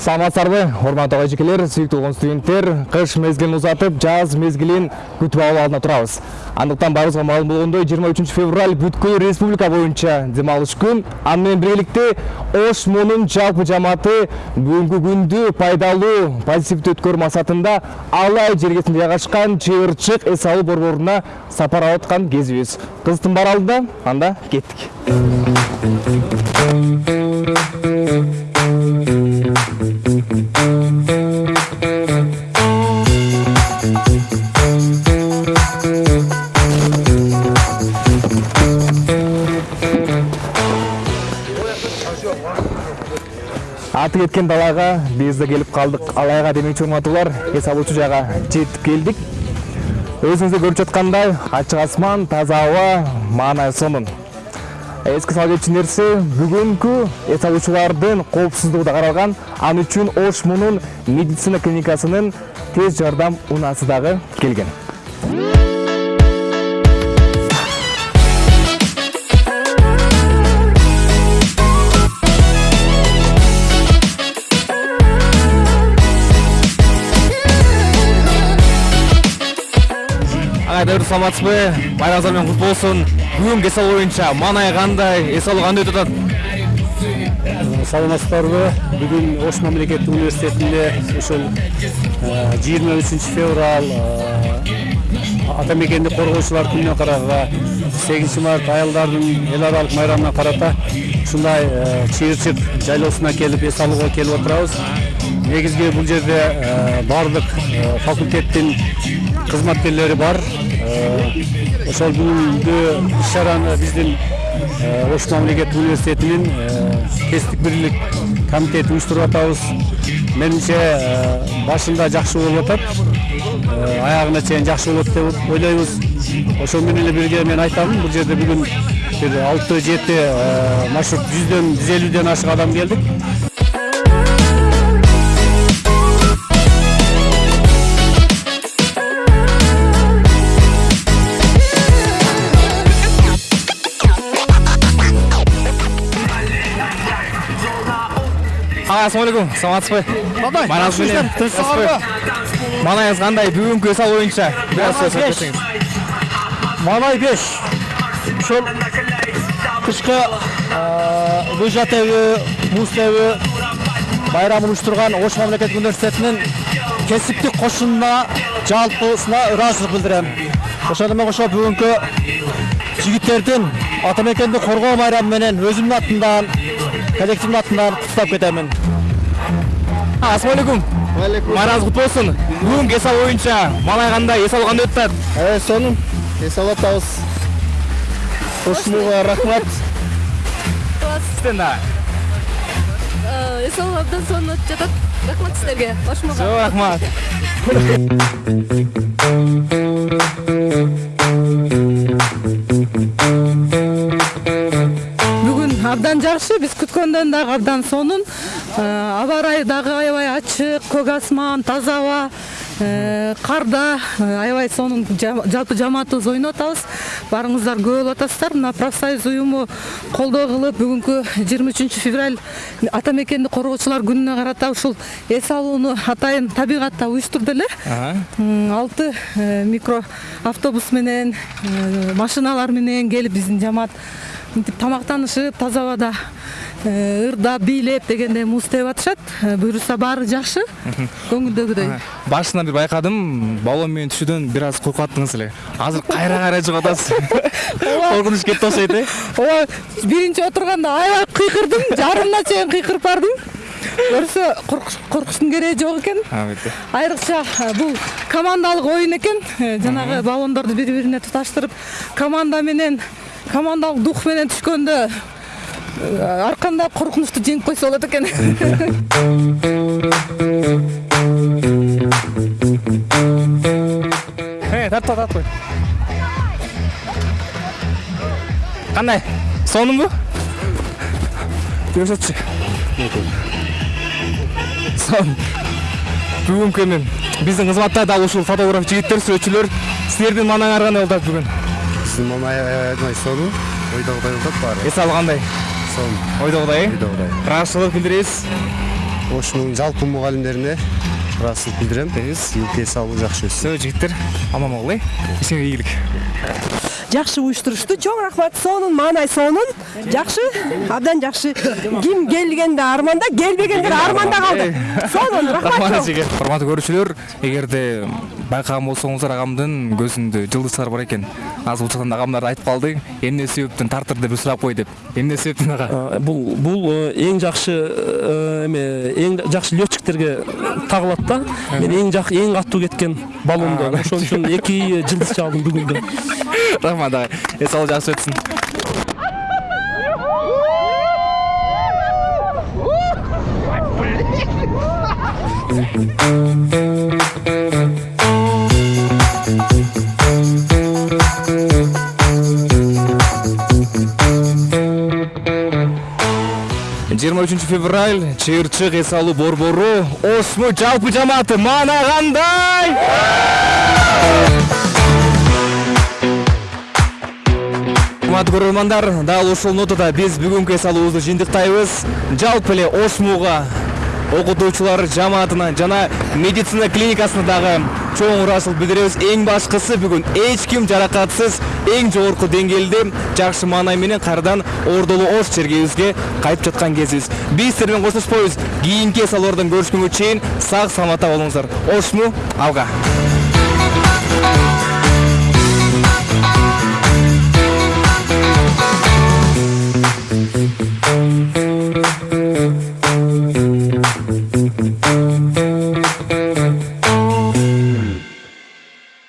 саламатсыздарбы урматтуу эжекелер сүйүктүү угун студенттер кыш мезгилин узатып жаз мезгилин күтүп алуу алдында турабыз. Андыктан баарыбызга маалым болгондой жыйырма үчүнчү февраль бүткүл республика боюнча дем алыш күн. Аны менен биргеликте мунун жалпы жамааты бүгүнкү күндү пайдалуу позитивдүү өткөрүү максатында алай жергесинде жайгашкан чыйырчык эс алуу борборуна сапар алып аткан кезибиз. Кызыктын баары анда кеттик. Аты кеткен далага биз да келип калдык. Алайга демекчи урматтуулар эс алуучу жайга жетип келдик. Өзүңүздөр көрүп жаткандай ачык асман таза аба маанай сонун. Эске сала кетчү нерсе бүгүнкү эс алуучулардын коопсуздугу да каралган ал үчүн ош мунун медицина клиникасынын тез жардам унаасы дагы келген ағайдәуір саламатсызбы байрамыңыздар менен құтты болсын бүгінгі эс алуу боюнча маанай кандай эс алуу кандай өтүп атат саламатсыздарбы? Бүгүн ош мамлекеттик университетинде ушул жыйырма үчүнчү февраль ата мекенди коргоочулар күнүнө карага сегизинчи март аялдардын эл аралык майрамына карата ушундай чыйырчык жайлоосуна келип эс алууга келип отурабыз негизги бул жерде баардык факультеттин кызматкерлери бар. Ошол бүгүнкү иш чараны биздин ош мамлекеттик университетинин кесиптик бирлик комитети уюштуруп атабыз менимче башында жакшы болуп атат аягына чейин жакшы болот деп ойлойбуз ошол менен эле бирге мен айтамын бул жерде бүгүн бир алты жети маршрут жүздөн жүз элүүдөн ашык адам келдик ага ассалаумалейкум саламатсызбы бабай Байрамыңыз менен тынчсыздарбы маанайыңыз кандай бүгүнкү эс алуу боюнча бир аз сөз Маанай беш. ушул кышкы лыжа тебүү муз тебүү байрамын уюштурган ош мамлекеттик университетинин кесиптик кошунуна жалпысына ыраазычылык билдирем ошону менен кошо бүгүнкү жигиттердин ата мекенди коргоо майрамы менен өзүмдүн атымдан коллективдин атынан куттуктап кетемин ассалаумалейкум. Байрамыңыз куту болсун бүгүнкү эс алуу боюнча маанай кандай эс алуу кандай өтүп атат э сонун эс алып атабыз кошумууга рахмат. Сизден дагы эс алуу абдан сонун өтүп жатат рахмат сиздерге кошумага жок рахмат. жакшы биз күткөндөн дагы абдан сонун. Э, аба ырайы дагы аябай ачык көк асман таза аба э, карда э, аябай сонун жа- жалпы жамаатыбыз ойноп атабыз. Баарыңыздар көп болуп атасыздар. Мына профсоюз уюму колдоо кылып бүгүнкү жыйырма үчүнчү февраль ата мекенди коргоочулар күнүнө карата ушул эс алууну атайын табигатта уюштурду эле алты микро автобус менен машиналар менен келип биздин жамаат мынтип тамактанышып таза абада э, ырдап бийлеп дегендей муз тебип атышат. Э, буюрса баары жакшы. Көңүлдөгүдөй. Башынан бир байкадым баллон менен түшүүдөн бир аз коркуп эле. Азыр кайра кайра чыгып атасыз. Коркунуч кетти окшойт э? Ооба биринчи отурганда аябай кыйкырдым. Жарымына чейин кыйкырып бардым. Көрсө коркуштун кереги жок экен. Албетте айрыкча э, бул командалык оюн экен. Жанагы баллондорду бири бирине туташтырып команда менен командалык дух менен түшкөндө э, арканда коркунучту жеңип койсо болот экен Э, тартып тартып кой. Кандай? Сонунбу? Көрсөтчү. Сон. Бүгүнкү эми биздин кызматта дал ушул фотограф жигиттер, сүрөтчүлөр силердин маанаңар кандай болуп атат бүгүн? Сонун, ойдогудай болуп атат баары. Эс алуу кандай? Сонун, Ойдогудай, э? ойдогудай. ыраазычылык билдиребиз. ошмунун жалпы мугалимдерине ыраазычылык билдирем тилке салуу жакшы өссүн Сөз жігіттер аман бол ей ишиңе ийгилик жакшы уюштурушту чоң рахмат. Сонун маанай сонун. Жакшы абдан жакшы ким келгенде арманда келбегендер арманда калды сонун рахмат эжеге урматтуу көрүүчүлөр эгерде байкаган болсоңуздар агамдын көзүндө жылдыздар бар экен азыр бул жактан агамдар айтып калды эмне себептен тартыр деп сурап кой деп. Эмне себептен ага бул бул эң жакшы э, эме эң жакшы летчиктерге тагылат да. Мен эң жак эң катуу кеткен баллондон ошон үчүн эки жылдыз чалдым бүгүндө рахмат агай эс алуу жакшы өтсүн жыйырма үчүнчү февраль чыйырчык эс алуу борбору осму жалпы жамааты маанагандай! Урматтуу көрөрмандар дал ушул нотада биз бүгүнкү эс алуубузду жыйынтыктайбыз. Жалпы эле осмуга окутуучулар жамаатына жана медицина клиникасына дагы чоң ыраазычылык билдиребиз. Эң башкысы бүгүн эч ким жаракатсыз эң жогорку деңгээлде жакшы маанай менен кайрадан ордолуу ош жергебизге кайтып жаткан кезибиз. Биз сиздер менен коштошпойбуз кийинки эс алуулардан көрүшкөнгө чейин сак саламатта болуңуздар. Ошму алга.